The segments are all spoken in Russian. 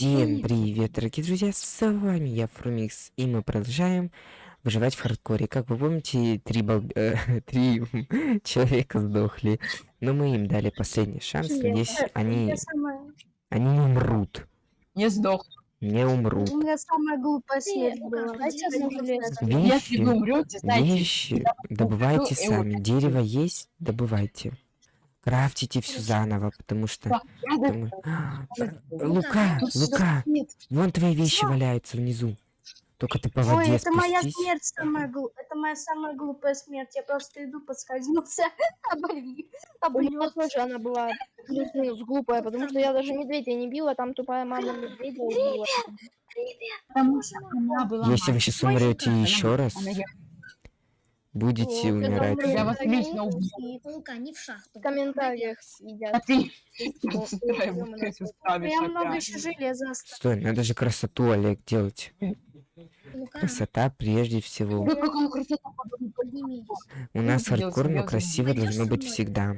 Всем привет, дорогие друзья, с вами я, Фрумикс, и мы продолжаем выживать в хардкоре. Как вы помните, три, бал... э, три человека сдохли, но мы им дали последний шанс, надеюсь, они, они не умрут. Не сдох. Не умрут. У меня самая глупая смерть была. Если вы умрете, знаете... Вещи добывайте Ну, сами. Дерево есть, добывайте. Крафтите все заново, потому что... потому- Лука, Лука, вон твои вещи валяются внизу. Только ты по Ой, воде это моя смерть самая глупая. Это моя самая глупая смерть. Я просто иду, подскользнулся, обольви, У меня облёт. тоже она была плюс-минус глупая, потому что я даже медведя не била, там тупая мама медведя убила. Если вы сейчас умрете еще раз, будете это умирать. Я вас лично убью. Лука, не в шахту. В комментариях А съедят. ты... Я много еще железа осталось. Стой, надо же красоту, Олег, делать. Красота прежде всего. У нас делать хардкор, но серьёзно? красиво должно быть всегда.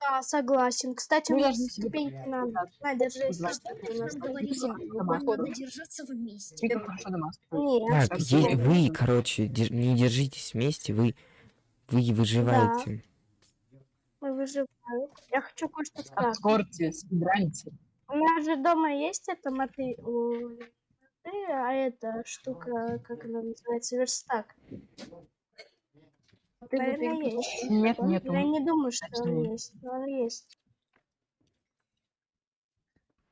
Да, согласен. Кстати, Мы мне ступеньки надо. Держи, нас надо ходом. держаться вместе. Нет. Так, вы, короче, не держитесь вместе, вы, вы выживаете. Мы выживаем. Я хочу кое-что сказать. Обскорте, спидраньте. У меня же дома есть эта моты, а эта штука, как она называется, верстак. Ты Наверное, есть. Нет, нету. Я не думаю, что он нет. есть, но он есть.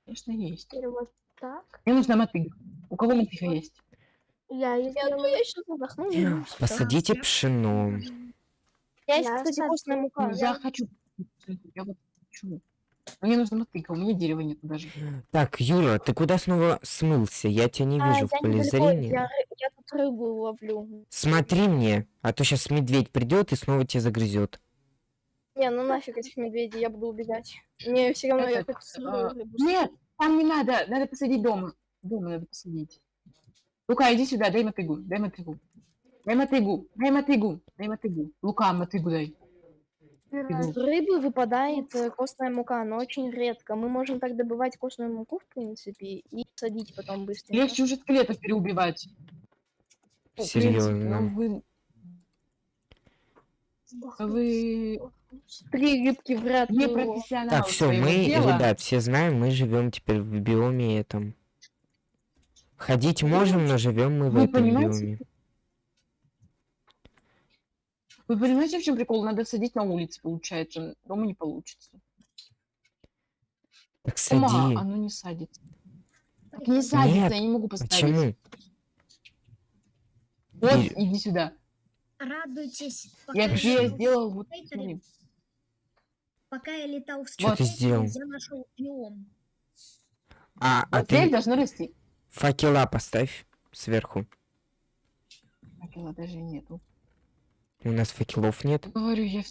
Конечно, есть. Теперь вот так. Мне нужна мотыга. У кого мотыга есть? Я ее Я, ну, я сейчас задохну. ну. Посадите пшено. Я есть, Я кстати, постная мука. Я хочу... Я вот хочу. Мне нужна мотыга, у меня дерева нету даже. Так, Юра, ты куда снова смылся? Я тебя не А, вижу в я поле недалеко, зрения. Я, я рыбу ловлю. Смотри мне, а то сейчас медведь придет и снова тебя загрызет. Не, ну нафиг этих медведей, я буду убегать. Мне все равно я Это, хочу а, рыбу. Нет, там не надо. Надо посадить дома. Дома надо посадить. Лука, иди сюда, дай мотыгу, дай мотыгу. Дай мотыгу, дай мотыгу, дай мотыгу. Лука, мотыгу дай. С рыбы выпадает э, костная мука, но очень редко. Мы можем так добывать костную муку, в принципе, и садить потом быстренько. Легче уже скелетов переубивать. В Серьезно. ну, Вы, вы Три рыбки вряд не ли. профессионалы Так, все, мы, дела. ребят, все знаем, мы живем теперь в биоме этом. Ходить можем, но живем мы в Вы этом понимаете? биоме. Вы понимаете, в чем прикол? Надо садить на улице, получается. Дома не получится. Так Ума, сади. оно не садится. Так не садится, Нет, я не могу поставить. Почему? Вот, И- иди сюда. Радуйтесь, пока Я я, тебе летал- сделал вот... Смотри. пока я летал в Чё ты сделал? Я нашел биом. А, а Вот ты должно расти. факела поставь сверху. Факела даже нету. У нас факелов нет. Говорю, я...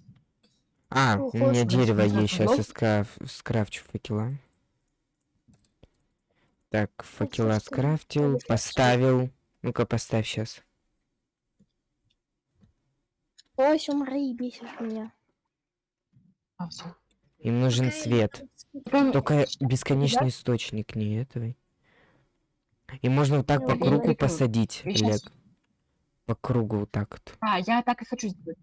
А, Ну, у меня хочешь, дерево есть, сейчас я скраф... скрафчу факела. Так, факела что, скрафтил, поставил. Ну-ка, поставь сейчас. Ой, умри, бесишь меня. А. Им нужен свет. Только бесконечный источник, не этого. И можно вот так Ну, по кругу посадить, Олег. По кругу вот так вот. А, я так и хочу сделать.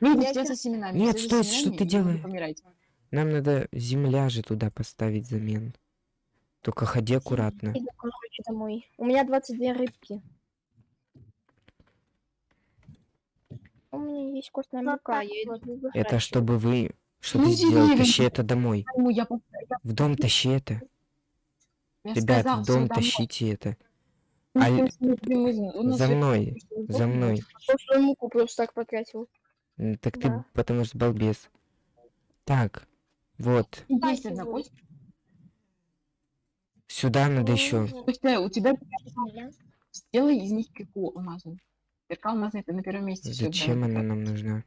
Видите, Я сейчас щас- со семенами. Нет, стой, что ты делаешь? Нам надо земля же туда поставить замен. Только ходи аккуратно. Домой. У меня 22 рыбки. Меня есть костная Вот мука, я иду. Это чтобы вы... Что Ну, ты сделал? деревья. Тащи это домой. Я, В дом тащи это. я Ребят, сказал, в дом домой. тащите это. Ну, нас За мной, за мной. Костную муку просто так потратил. Так ты потому что балбес. Так, вот. Есть одна Спасибо. кость. Сюда надо еще. У тебя сделай из них кирку алмазную. Кирка алмазная, это на первом месте. Зачем она нам нужна?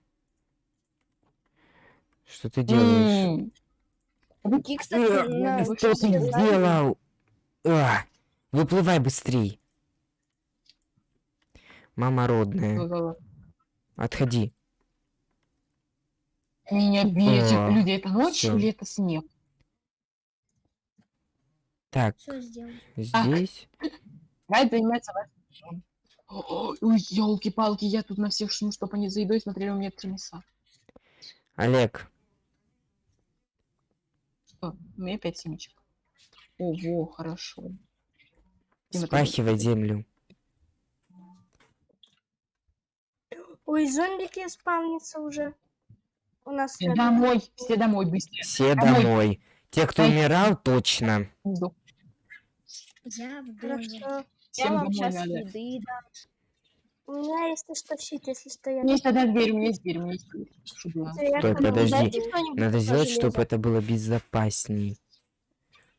Что ты делаешь? Какие, кстати, Э, на- вы Что ты сделал? А, Выплывай быстрей. Мама родная, отходи. Меня бесит. А, Люди, это ночь всё. или это снег? Так, здесь. Райт занимается вашим Ой, елки-палки, я тут на всех шум, чтобы они за едой смотрели, у меня три мяса. Олег, Что? У меня пять семечек. Ого, хорошо. Дима, ты спахивай землю. Ой, зомбики спавнятся уже. У нас Все домой, все домой, быстрее. Все Домой. домой. Те, кто Дай- умирал, точно. Я в доме. Хорошо. Всем Я вам сейчас надо. еды дам. У меня есть что щит, если что я... У есть одна дверь, у меня есть дверь, у меня есть дверь. Стой, подожди. Надо сделать, чтобы это было безопасней.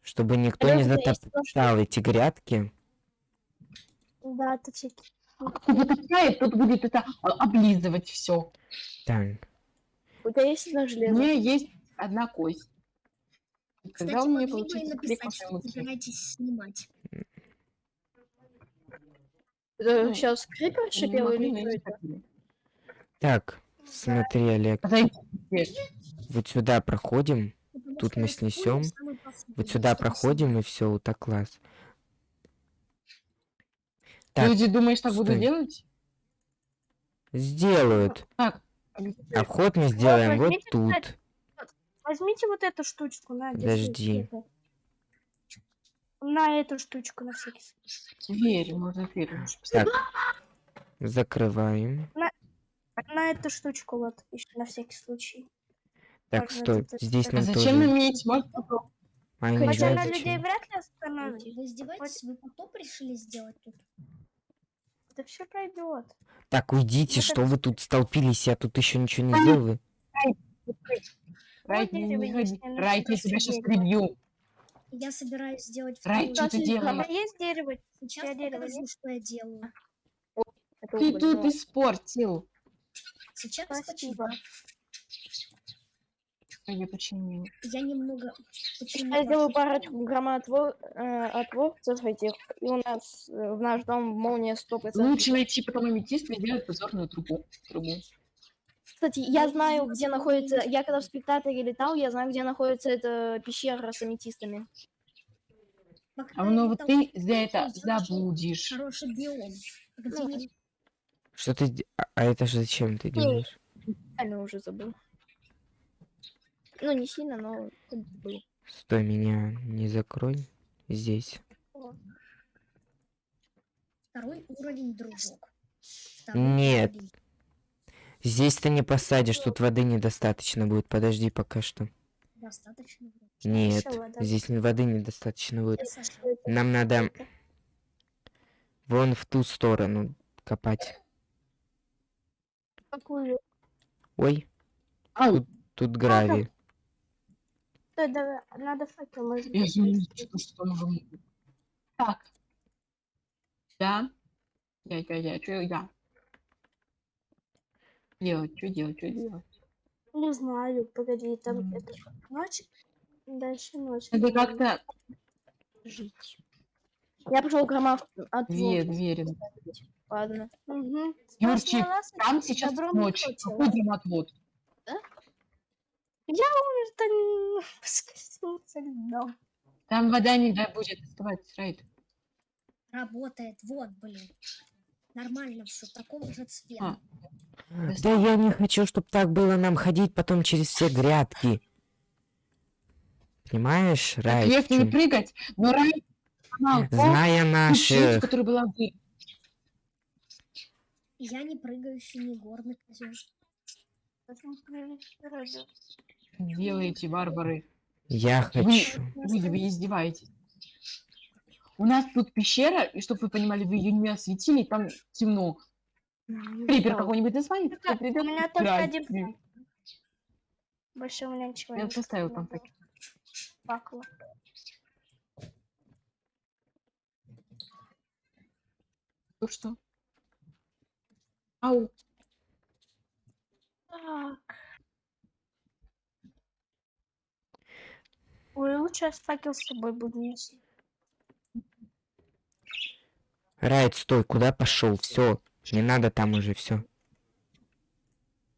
Чтобы никто не Подожди, затоптал эти грядки. Да, это всякие. Кто затопляет, тот будет это а, облизывать все. Так, У тебя есть одно У железо? меня есть одна кость. Кстати, Когда у меня получится написать, что собираетесь снимать. Это Ну, сейчас крипер шипел или что это? так, смотри, Олег, вот сюда проходим, Тут мы снесем. вот сюда проходим, и все, вот так класс. Так, Люди, думаешь, так буду делать? сделают. Так, А вход мы сделаем вот возьмите, тут. Возьмите вот эту штучку, на, Подожди. это. На эту штучку на всякий случай. дверь, можно дверь. Так, закрываем. На эту штучку вот, еще на всякий случай. Так, Так, ну стой, это- здесь А нам зачем тоже. иметь? Можно попробовать. А, Хотя знаю на людей вряд ли Ой, остановить. Вы издеваетесь? Вы потоп решили сделать тут? Это все пройдет. Так, уйдите, Ну, что вы тут столпились, я тут еще ничего не сделал. Райт, я Райт, я нашла тебя сейчас прибью. Я собираюсь сделать Рай, что ты часть. делаешь? А есть дерево? Сейчас Я дерево покажу, есть? что я делаю. Ты уголь, тут но- испортил. Сейчас Спасибо. почему? Я починил. Я немного почему Я сделаю парочку громоотвор, э, отворцев этих, и у нас э, в наш дом молния 100%. Лучше найти потом аметист и сделать позорную трубу. трубу. Кстати, я знаю, где находится... Я когда в спектакле летал, я знаю, где находится эта пещера с аметистами. А ну вот ты за это забудешь. Хороший биом. Где Ну, Что ты... А а это же зачем ты делаешь? Реально уже забыл. Ну, не сильно, но забыл. Стой, меня не закрой. Здесь. Второй уровень, дружок. Второй Нет. уровень. Здесь ты не посадишь, тут воды недостаточно будет. Подожди пока что. Достаточно. вроде. Нет, вода. здесь не- воды недостаточно будет. Нам надо вон в ту сторону копать. Какую? Ой, Ау, тут гравий. Стой, давай, надо факел, я что, что. Так. Да. Я, я, я, я? Делать, что делать, что делать? Не знаю, погоди, там М. это ночь, дальше ночь. Надо как-то Жить. Я пошел громов отвор. две двери. Ладно. Мгм. Юрчик, Там сейчас ночь. хотела. Какой дремотвод? Это н- поскользнулся льдом. Там вода не да, будет оставаться, Райт. Работает. Вот, блин. Нормально все. Такого же цвета. А. Да я не хочу, чтобы так было нам ходить потом через все грядки. Понимаешь, Рай? в Если не прыгать, но то, Зная наших... которая была в дверь. Я не прыгающий, не горный козел. делаете, варвары. Я Вы, хочу. вы, вы издеваетесь. У нас тут пещера, и чтобы вы понимали, вы ее не осветили, там темно. Крипер какой-нибудь название, Ну у меня только один ним. Больше у меня ничего Я поставил там так. Факела. Ну что? Ау. Так. Ой, лучше я с факел с собой буду нести. Райт, стой, куда пошел? Все, не надо там уже все.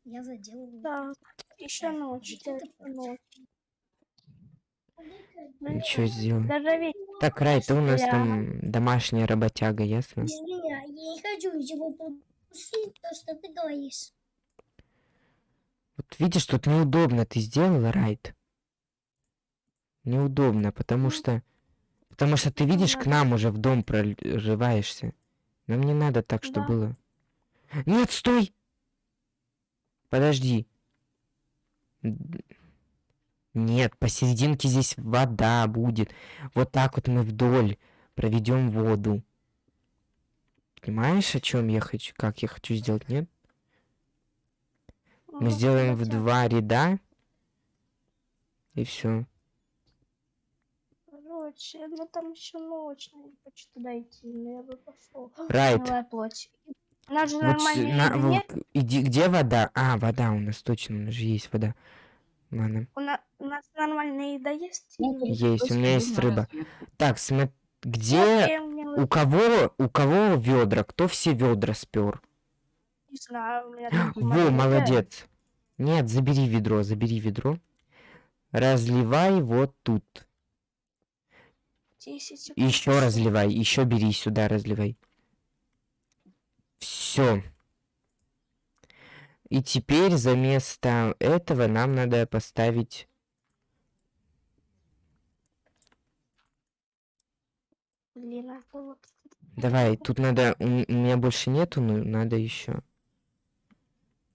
Я заделываю. Так, еще ночь, еще ночь. Ничего сделать. Даже ведь Так, Рай, ты у нас там домашняя работяга, ясно? Я не хочу его пропустить, то, что ты говоришь. Вот видишь, тут неудобно ты сделала, Райт. Неудобно, потому Ну, что... Потому что ты видишь, к нам уже в дом прорываешься. Нам не надо так, что Да. было. Нет, стой! Подожди. Нет, посерединке здесь вода будет. Вот так вот мы вдоль проведем воду. Понимаешь, о чем я хочу, как я хочу сделать, нет? Мы Ну, сделаем в два ряда. И все. Короче, ну там еще ночь, я не хочу туда идти, но я бы пошел. Райт. Плоть. Нас же Вот на- вот иди, где вода? А, вода у нас точно, у нас же есть вода. Ладно. У, на- у нас нормальная еда есть? Ну, нет? Есть, у меня есть рыба. Так, смо- где у кого у кого ведра? Кто все ведра спер? не знаю, у меня там Во, молодец. Нет, забери ведро, забери ведро. Разливай вот тут. 10 секунд. Еще разливай, еще бери сюда, разливай. Все. И теперь за место этого нам надо поставить... Блин, а. Давай, тут надо... У, меня больше нету, но надо еще.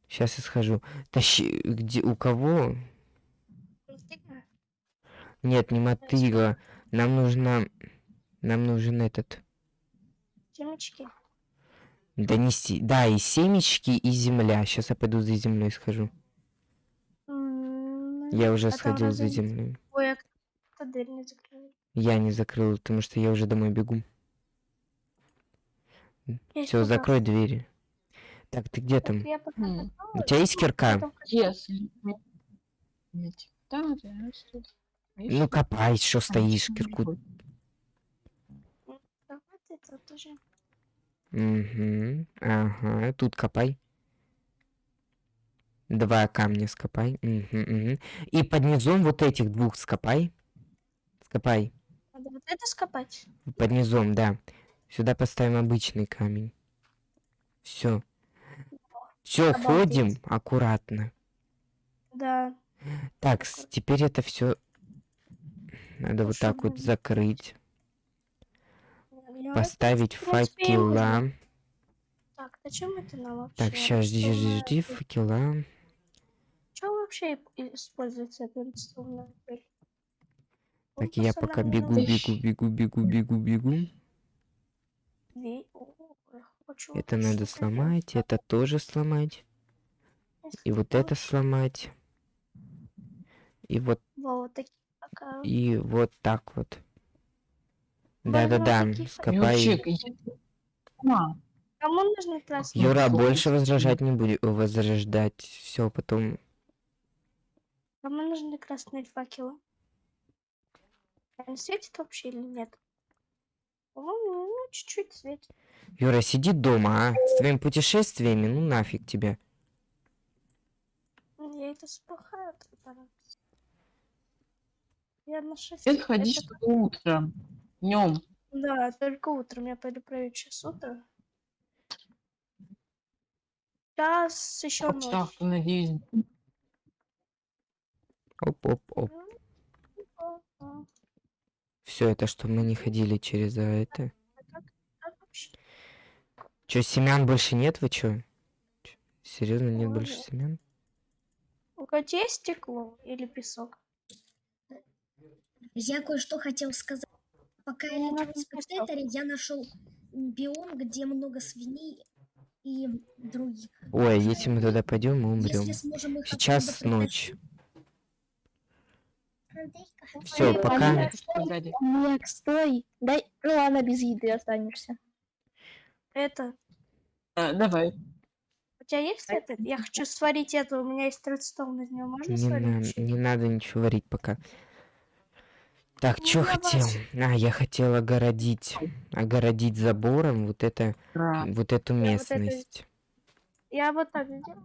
Сейчас я схожу. Тащи... Где... У кого? Нет, не мотыга. Нам нужно... Нам нужен этот... Семечки? Донести... Да, и семечки, и земля. Сейчас я пойду за землей схожу. М, Я уже а сходил за землей. Ой, а дверь не закрыл? Я не закрыл, потому что я уже домой бегу. Все, закрой двери. Так, ты где Так там? я пока М. У тебя есть кирка? Если... Нет. Да, да, Ну копай, что стоишь, кирку. Угу. Ага, тут копай. Два камня скопай. Мгм, мгм. И под низом вот этих двух скопай. Скопай. Надо вот это скопать. Под низом, да. Сюда поставим обычный камень. Все. Все, ходим аккуратно. Да. Так, теперь это все надо вот так вот закрыть, поставить факела. Так, зачем это нам вообще? Так, сейчас жди, жди, жди, Что факела. вообще и- используется эта пыль? Так, я пока бегу, бегу, бегу, бегу, бегу, бегу. Это надо сломать, это тоже сломать. И вот это сломать. И вот, Во, вот такие. И вот так вот. Да-да-да, скопай. Юрчик, сюда. Кому нужны красные? Юра, больше возражать не будет, возрождать. Все, потом Кому нужны красные факелы? Они светят вообще или нет? По-моему, ну, чуть-чуть светит. Юра, сиди дома, а? С твоими путешествиями, ну нафиг тебя. Я это сплохаю. Я на 6. Ты ходишь только утром, днем. Да, только утром. Я пойду проверить сейчас утро. Сейчас еще ночь. Завтра, надеюсь, Оп-оп-оп. А, Все это, чтобы мы не ходили через а, это. Че, семян больше нет, вы чё? Серьезно, нет больше семян? У тебя есть стекло или песок? Я кое-что хотел сказать. Пока я летал надо в спектаторе, я нашел биом, где много свиней и других. Ой, если мы туда пойдем, мы умрем. Сейчас ночь. Все, пока. Нет, стой. Дай, ну ладно, без еды останешься. Это. А, Давай. У тебя есть это? Я хочу сварить это. У меня есть редстоун из него. Можно Не, сварить? на- не надо ничего варить пока. Так, Ну, что я хотел? А, я хотел огородить. Огородить забором вот это, Ра- вот эту Я вот это местность. Я вот так сделаю.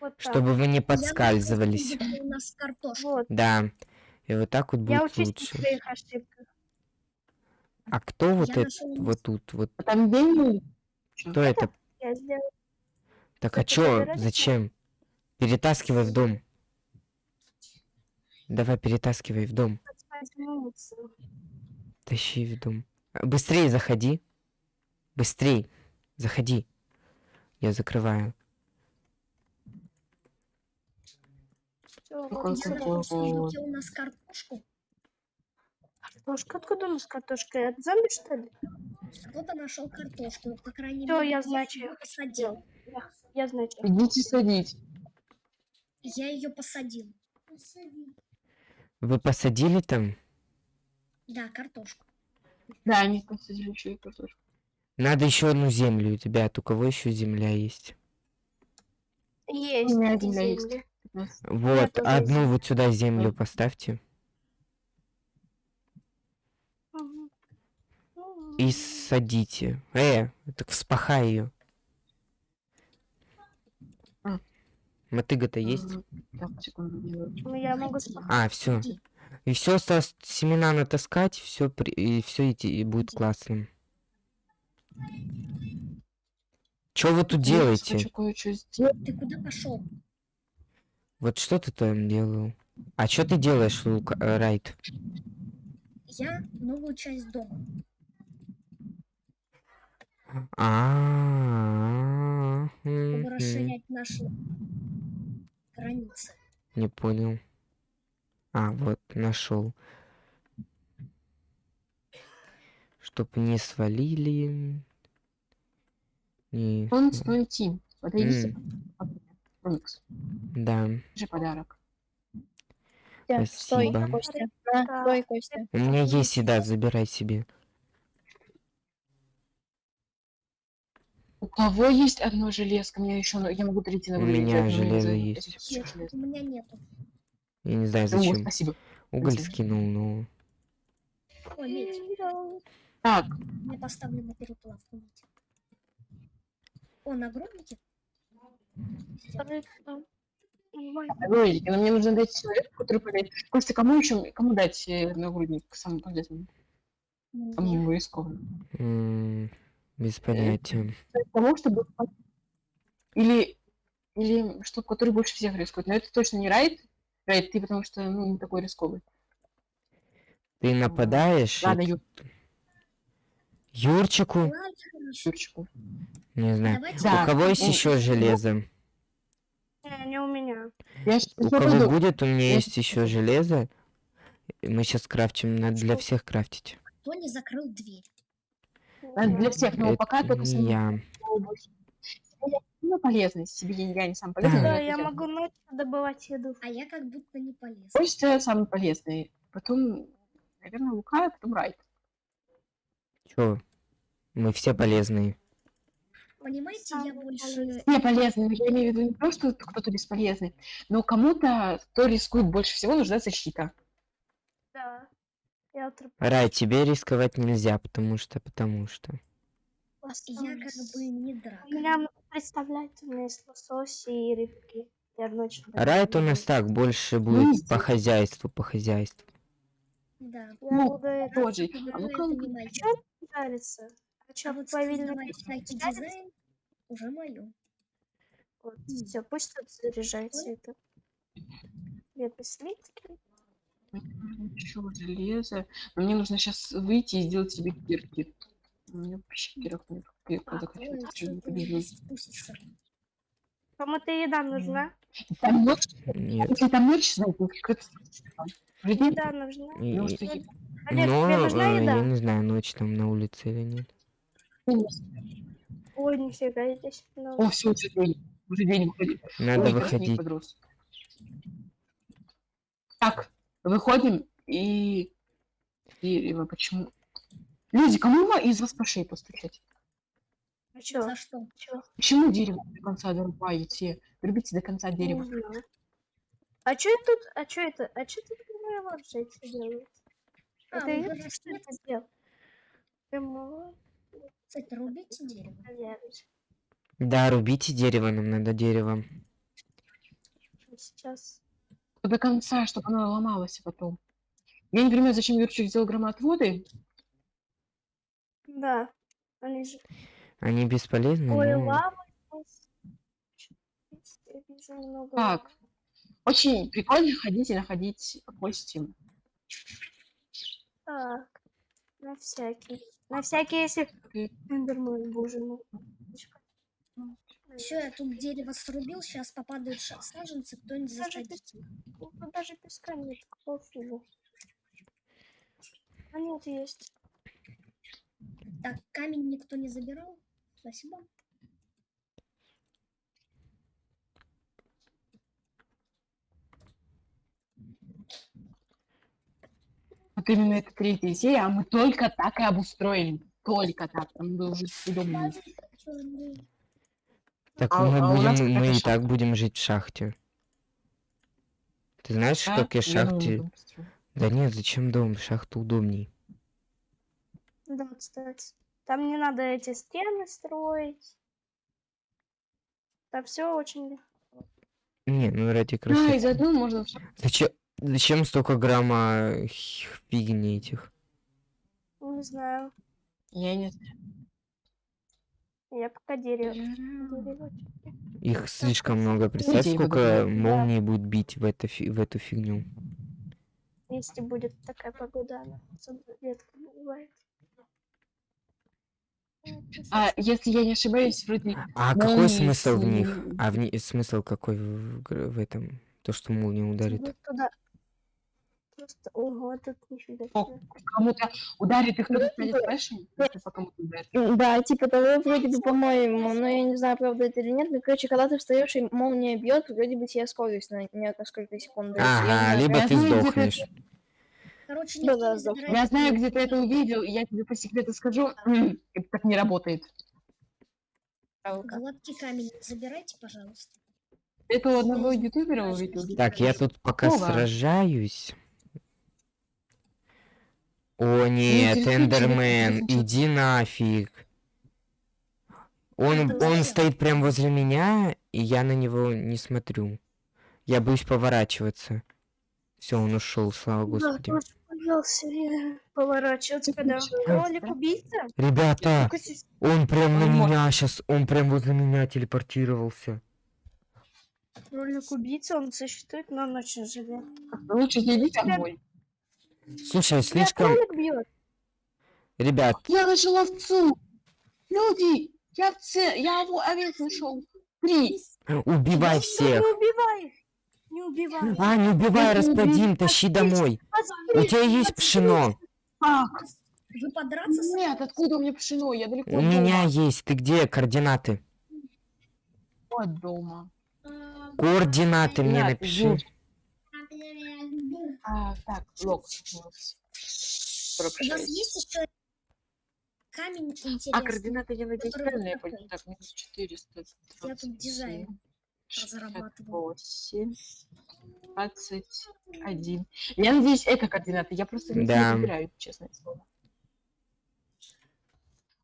Вот так. Чтобы вы не Я подскальзывались. где у нас картошка. Вот. Да. И вот так вот Я будет на лучше. своих ошибках. А кто вот Я это нашел вот тут? Вот А там деньги? кто это? Я сделаю. Так а это чё? Зачем? Перетаскивай в дом. Давай перетаскивай в дом. Возьмутся. Тащи в дом. Быстрее заходи. Быстрей. Заходи. Я закрываю. Всё, Какой вот Я у нас картошку. Картошка, откуда у нас картошка? Это зомби, что ли? Кто-то нашел картошку, по крайней Всё, мере, я, я значит, ее посадил. Я, я значит. Идите садить. Я ее посадил. Вы посадили там? Да, картошку. Да, они посадили еще и картошку. Надо еще одну землю, ребят. У кого еще земля есть? Есть. меня три земля есть. Вот, одну есть. вот сюда землю поставьте. И садите. Э, так вспахай ее. А. Мотыга-то есть? Ну, я могу А, все. И все осталось семена натаскать, все и все идти и будет классно. Что вы тут Я делаете? хочу кое-что сделать. Ты куда пошел? Вот что ты там делал? А что ты делаешь, Лука, э, Райт? Я новую часть дома. А, чтобы расширять наши границы. Не понял. А, вот, нашел. Чтоб не свалили. Не... Он свой тим. Подойди. М. Феникс. Да, же подарок. Костя, Стой, Спасибо. Костя. На, Да. стой, Костя. у меня есть еда, забирай себе. У кого есть одно железко? Мне еще, я могу перейти на У меня железо есть. У меня нету. Я не знаю, О, зачем. спасибо. Уголь спасибо. скинул, но... О, медь. Так, Мне поставлю на переплавку медь. О, нагрудники? Нормально. Ролики, но мне нужно дать человеку, который полезет. Костя, кому еще, кому дать э, нагрудник самый полезный? Самому рискованному? м, Без понятия. Тому, чтобы... Или, или чтобы который больше всех рискует. Но это точно не Райт. Райт, ты потому что ну, не такой рисковый. Ты нападаешь? и Ладно, т- Ю- Юрчику? Юрчику. Не знаю. Давайте Да. У кого есть ну, еще железо? Не, не у меня. Я У кого выйду. будет, у меня Я есть еще железо. И Мы сейчас крафтим, надо для всех крафтить. кто не закрыл дверь? Надо для всех, но Это пока только я. больше. Ну, полезный, себе я, не сам полезный. Да, я могу ночью добывать еду. А я как будто не полез. Костя самый полезный. Потом, наверное, Лука, а потом Райт. Чё? Мы все полезные. Понимаете, я больше... Не полезный, но я имею в виду не то, что кто-то бесполезный, но кому-то, кто рискует больше всего, нужна защита. Да. Я утро Рай, тебе рисковать нельзя, потому что, потому что. Я как бы не драк. У меня, представляете, у меня есть лосось и рыбки. Я ночью Райт у нас так, больше будет Видите? по хозяйству, по хозяйству. Да. Я Ну, буду это Тоже. А это ну-ка, не моё. жариться. А А что, вот дизайн уже мое. Вот, все, пусть тут заряжается это. Где-то слитки. Еще железо. Но мне нужно сейчас выйти и сделать себе кирки. У меня вообще чё ты Подожди. спустишься? Кому-то еда нужна? Там ночь, Нет. если там ночь, знаете, Еда нужна. И- и- что я- Олег, но, тебе нужна э, еда? я не знаю, ночь там на улице или нет. Ой, нифига, здесь много. О, все, уже день. Уже день выходит. Надо выходить. Так, выходим и... Дерево, почему? Люди, кому из вас по шее постучать? А чё? За что? Чё? Почему дерево до конца дорубаете? Рубите до конца дерева. Знаю. А чё тут? А чё это? А чё тут моя вообще делает? А, Это вы я говорите, что это сделал? Прямо Кстати, рубите дерево. Да, рубите дерево, нам надо дерево. Сейчас. До конца, чтобы оно ломалось потом. Я не понимаю, зачем Юрчик сделал громоотводы. Да, они же... Они бесполезны, Ой, но... лава. много Так. Очень прикольно ходить и находить кости. Так, на всякий. На всякий, если... Окей. Эндермен, боже мой. Все, я тут дерево срубил, сейчас попадают саженцы, кто-нибудь засадит. даже песка нет, пофигу. А нет, есть. Так, камень никто не забирал. Спасибо. Вот именно это третья серия, а мы только так и обустроили. Только так. Там было уже удобно. Так А- мы а будем, мы и шахта. так будем жить в шахте. Ты знаешь, Да? как я думаю, шахте... Да нет, зачем дом? Шахта удобней. Да, кстати. Там не надо эти стены строить. Там все очень легко. Не, ну ради Да, красоты. из одной можно. Зачем, зачем столько грамма фигни этих? Не знаю. Я не знаю. Я пока дерево. Их слишком много. Представь, его сколько добавляют. молний будет бить в, это, в эту фигню. Если будет такая погода, она редко бывает. Ну, А если я не ошибаюсь, вроде А какой Молнии смысл в них? А в ни- смысл какой в, в этом? То, что молния ударит. Вот туда. Просто, ого, тут нифига О, себе. кому-то ударит, и кто-то станет флешем, если по кому-то ударит. М, Да, типа того вроде бы, по-моему, но я не знаю, правда это или нет. Но, короче, когда ты встаешь и молния бьет, вроде бы тебе скорость на несколько секунд. Ага, либо ты сдохнешь. Короче, Да, никто да, не забирает Я знаю, где ты это увидел, и я тебе по секрету скажу, это так не работает. Гладкий камень забирайте, пожалуйста. Это у одного ютубера увидел. Так, я тут пока Вова. сражаюсь. О нет, Эндермен, иди нафиг. Он, он стоит прям возле меня, и я на него не смотрю. Я боюсь поворачиваться. Все, он ушел, слава господи. Тоже боялся я поворачиваться, когда кролик убийца. Ребята, он прям на меня сейчас, он прям возле меня телепортировался. Кролик убийца, он существует, но он очень живет. Лучше не домой. Слушай, слишком... Ребят, Я нашел овцу! Люди! Я овце, я его овец нашел. Три! убивай всех. убивай! Не убивай! А, не убивай, расплодим, тащи домой. У тебя есть пшено? Как? Вы подраться с... Нет, откуда у меня пшено? Я далеко У меня есть. Ты где? Координаты. От дома. Координаты мне напиши. А, так, лог. У вас есть еще камень интересный? А координаты я надеюсь правильно я понял. Так, минус 400. Я тут дизайн разрабатывал. 8, 21. Я надеюсь, это координаты. Я просто не Да. выбираю, честное слово.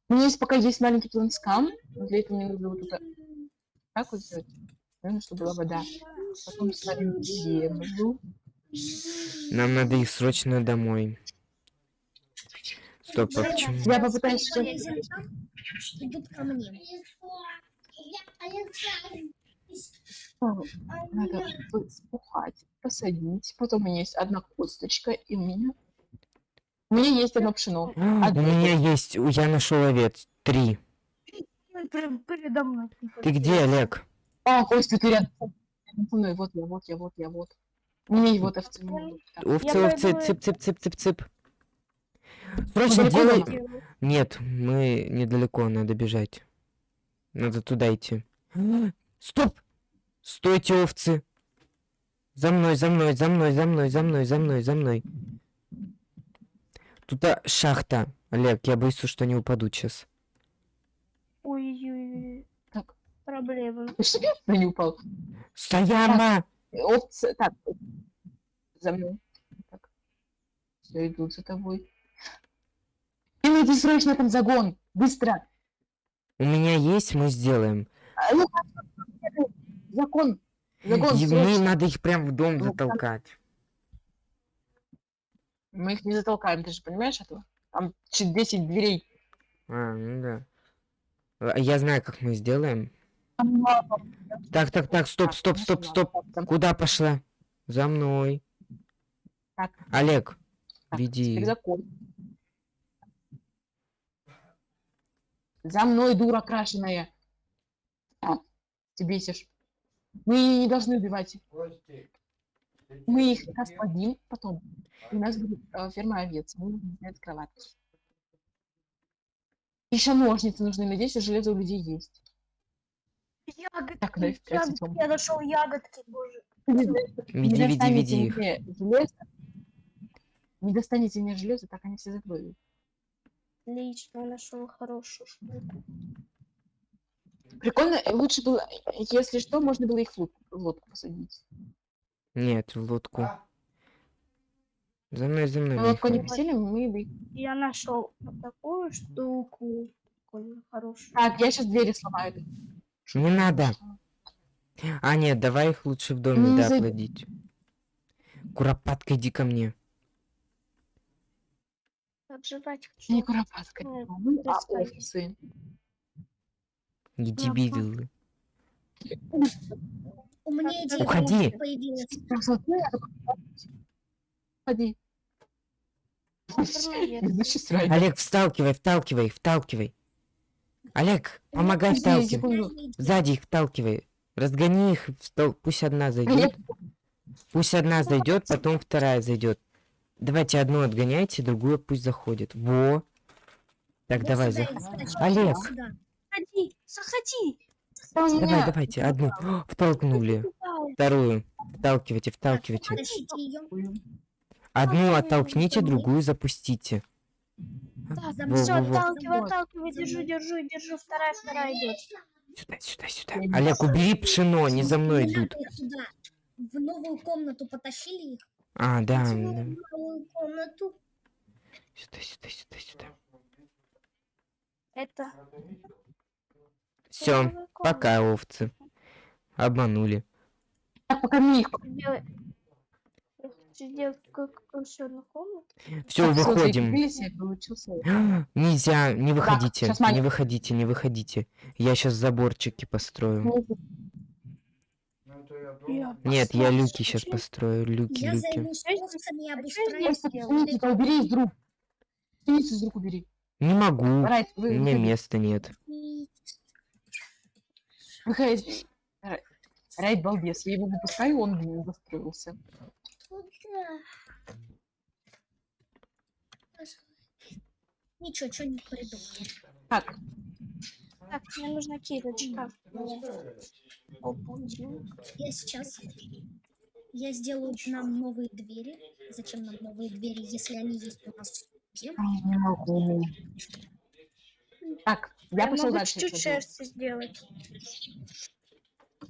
У меня есть пока есть маленький планскам. но Для этого мне нужно вот это... Как вот сделать? Нужно, чтобы была вода. Потом ставим землю. Нам надо их срочно домой. Стоп, а почему? Я попытаюсь там, идут ко мне. Надо вспухать, посадить. Потом у меня есть одна косточка, и у меня... У меня есть одно пшено. У меня есть, я нашел овец. Три. Он прям передо мной. Ты где, Олег? А, Костя, ты рядом со мной. Вот я, вот я, вот я, вот. Не, вот овцы. Овцы, овцы, цып, цып, цып, цып, цып. Срочно делай... Нет, мы недалеко, надо бежать. Надо туда идти. Стоп! Стойте, овцы! За мной, за мной, за мной, за мной, за мной, за мной, за мной. Тут а, шахта. Олег, я боюсь, что не упаду сейчас. Ой-ой-ой. Так. Проблема. Я не упал? Стояма! Овцы, так. За мной. Так. Все идут за тобой. Делайте срочно там загон. Быстро. У меня есть, мы сделаем. А, ну, Закон. Загон, И мне срочно. надо их прям в дом Ну, затолкать. Мы их не затолкаем, ты же понимаешь этого? Там чуть 10 дверей. А, ну да. А, Я знаю, как мы сделаем. Так, так, так, стоп, стоп, ну стоп, стоп. Куда пошла? За мной. Так. Олег, так, веди. закон. За мной, дура крашеная. А, ты бесишь. Мы ее не должны убивать. Мы их освободим потом. У нас будет э, ферма овец. Мы будем кроватки. Еще ножницы нужны. Надеюсь, что железо у людей есть. Ягодки, Так, вперед ягодки. идем. Я нашел ягодки, боже. Веди, не веди, достанете веди их. мне железо, не достанете мне железо, так они все заплывут. Отлично, нашел хорошую штуку. Прикольно, э, лучше было, если что, можно было их в лод- в лодку посадить. Нет, в лодку. За мной, за мной. Но лодку не посели, мы бы... Я нашел вот такую штуку. Прикольно, хорошую. Так, я сейчас двери сломаю. Не надо. А, нет, давай их лучше в доме, Не да, зайд- плодить. Куропатка, иди ко мне. Отживать Не хочу. куропатка, Нет, ну, а. Не дебилы. У меня Так, идея Уходи. появилась. Так, смотри, я такой, Ходи. Наверное, Ведущий срать. Олег, вталкивай, вталкивай, вталкивай. Олег, помогай вталкивай. Сзади их вталкивай. Разгони их, встал- пусть одна зайдет. Пусть одна зайдет, потом вторая зайдет. Давайте одну отгоняйте, другую пусть заходит. Во. Так, Вот давай, сюда за... и скачай, Олег. сюда. Заходи, заходи. Давай, меня- давайте, одну. О, Втолкнули. Вторую. Вталкивайте, вталкивайте. Одну оттолкните, другую запустите. Во, мной. Все, во, отталкивай, отталкивай, держу, держу, держу. Вторая, вторая идет. Сюда, сюда, сюда. Олег, убери пшено, они за мной идут. В новую комнату потащили их. А, да. в да. новую комнату. Сюда, сюда, сюда, сюда. Это. Все, комната. пока, овцы. Обманули. Их. Одну комнату. Все, выходим. Нельзя, не выходите, щас не выходите, не выходите. Я сейчас заборчики построю. Я Нет, я люки сейчас построю, люки, Я люки. убери из рук. Из рук убери. Не могу, у меня места нет. Выходи. Рай- Райт балбес, я его выпускаю, он застроился. Ничего, что-нибудь придумаю. Так, Так, мне нужна кирочка. Я сейчас... Я сделаю нам новые двери. Зачем нам новые двери, если они есть у нас в не могу. Так, я Я пошел могу дальше. чуть-чуть шерсти сделать.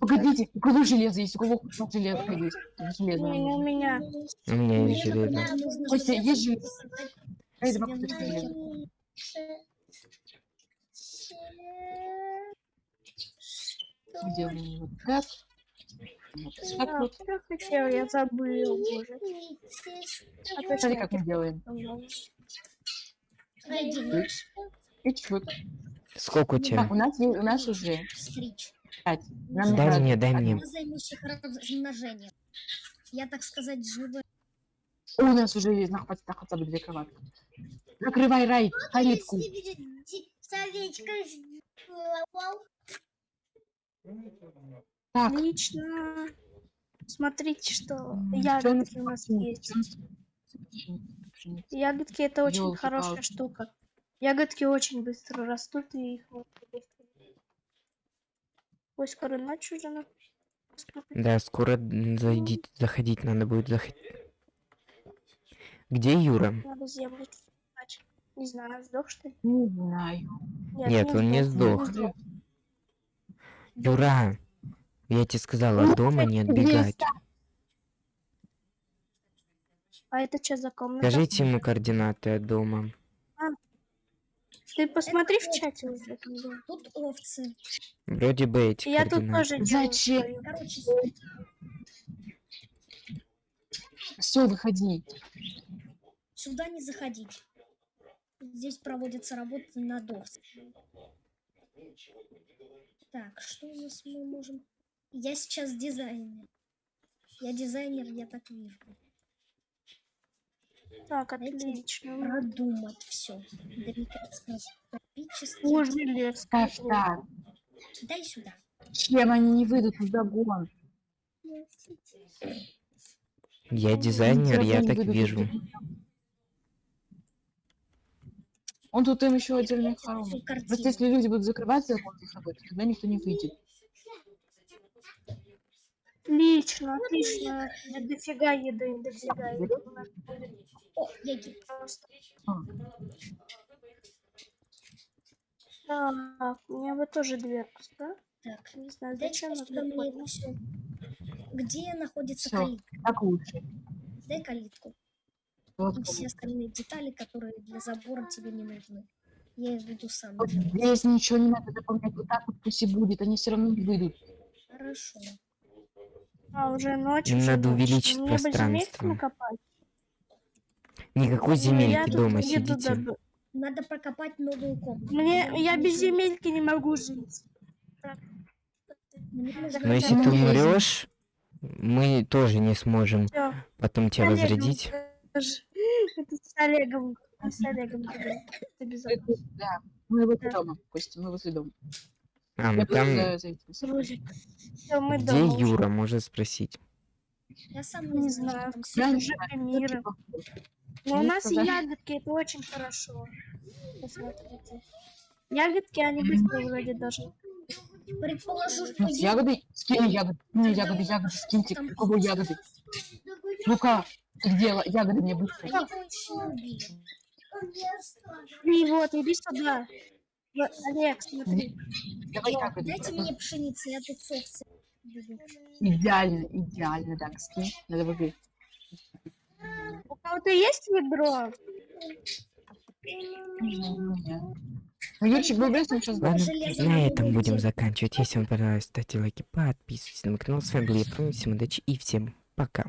Погодите, у кого железо есть? У кого хоть железо есть? Железо. У меня. У меня Мне, есть железо. Костя, есть железо? давай кусочек новое. железа. Делаем вот так. Вот так А, вот. я хотел, я забыл, боже. А Смотри, как мы делаем. И чуть. Сколько у тебя? Так, у нас, у нас уже стричь. пять. Нам Дай мне, дай мне. Я займусь их размножением. Я, так сказать, живой. О, У нас уже есть на хватит на хотя бы две кроватки. Закрывай рай, калитку. Так, Отлично. Смотрите, что ягодки у нас есть. Ягодки это очень Ёлки-палки. хорошая штука. Ягодки очень быстро растут и их можно быстро. Ой, скоро ночь уже на... Да, скоро зайдите, заходить надо будет заходить. Где Юра? Надо землю Не знаю, сдох что ли? Не знаю. Нет, он не сдох. Юра, я тебе сказал, от дома не отбегать. А это что за комната? Скажите ему координаты от дома. Ты посмотри в чате уже. Тут овцы. Вроде бы эти Я тут координаты. тоже делаю Зачем? Короче, Все, выходи. сюда не заходить. Здесь проводятся работы на доске. Так, что у нас мы можем... Я сейчас дизайнер. Я дизайнер, я так вижу. Так, отлично. Продумать все. Боже, лес. Ставь так. Дай сюда. Чем они не выйдут в загон? Я дизайнер, я так вижу. Он тут им еще отдельный хором. Всю Просто если люди будут закрывать загон за собой, то тогда никто не выйдет. Отлично, отлично. Я дофига еды, дофига еды. О, яги. просто. Так, у меня бы тоже дверку, да? Так, Не знаю, зачем мне все. Где находится калитка? Так лучше. Дай калитку. Вот И все остальные детали, которые для забора тебе не нужны. Я их буду сам. Вот делать. здесь ничего не надо заполнять. Вот так вот пусть и будет. Они все равно не выйдут. Хорошо. А, уже ночь, Им надо увеличить Мне бы пространство. накопать. Никакой Ну, я земельки тут дома сидите. добы- Надо прокопать новую комнату. Мне, я без земельки не могу жить. Но если ты я умрешь, мы тоже не сможем Всё. потом тебя Олегом возродить. тоже. Это с Олегом. С Олегом. Да. Мы Да. дома, Костя, мы возле дома. А, ну Я там. Всё, мы где дома уже. Юра, можно спросить. Я сам Не знаю, Я Уже знаю, мира. Но у Ну, нас тогда- ягодки, это очень хорошо. Посмотрите. Ягодки, они быстро вроде даже. Предположу, что Ну, ягоды, скинь ягоды, ну, ягоды, ягоды, скиньте, у кого ягоды. Ну-ка, ты где ягоды мне А быстро? убили. И вот, иди сюда. Олег, смотри. Давай ягоды. Дайте мне пшеницы, я тут соус. Идеально, идеально, так, скинь, надо выбить. У кого-то есть ведро? Ну, Юрчик, он сейчас на этом будем заканчивать. Если вам понравилось, ставьте лайки, подписывайтесь на мой канал. С вами был я, удачи и всем пока.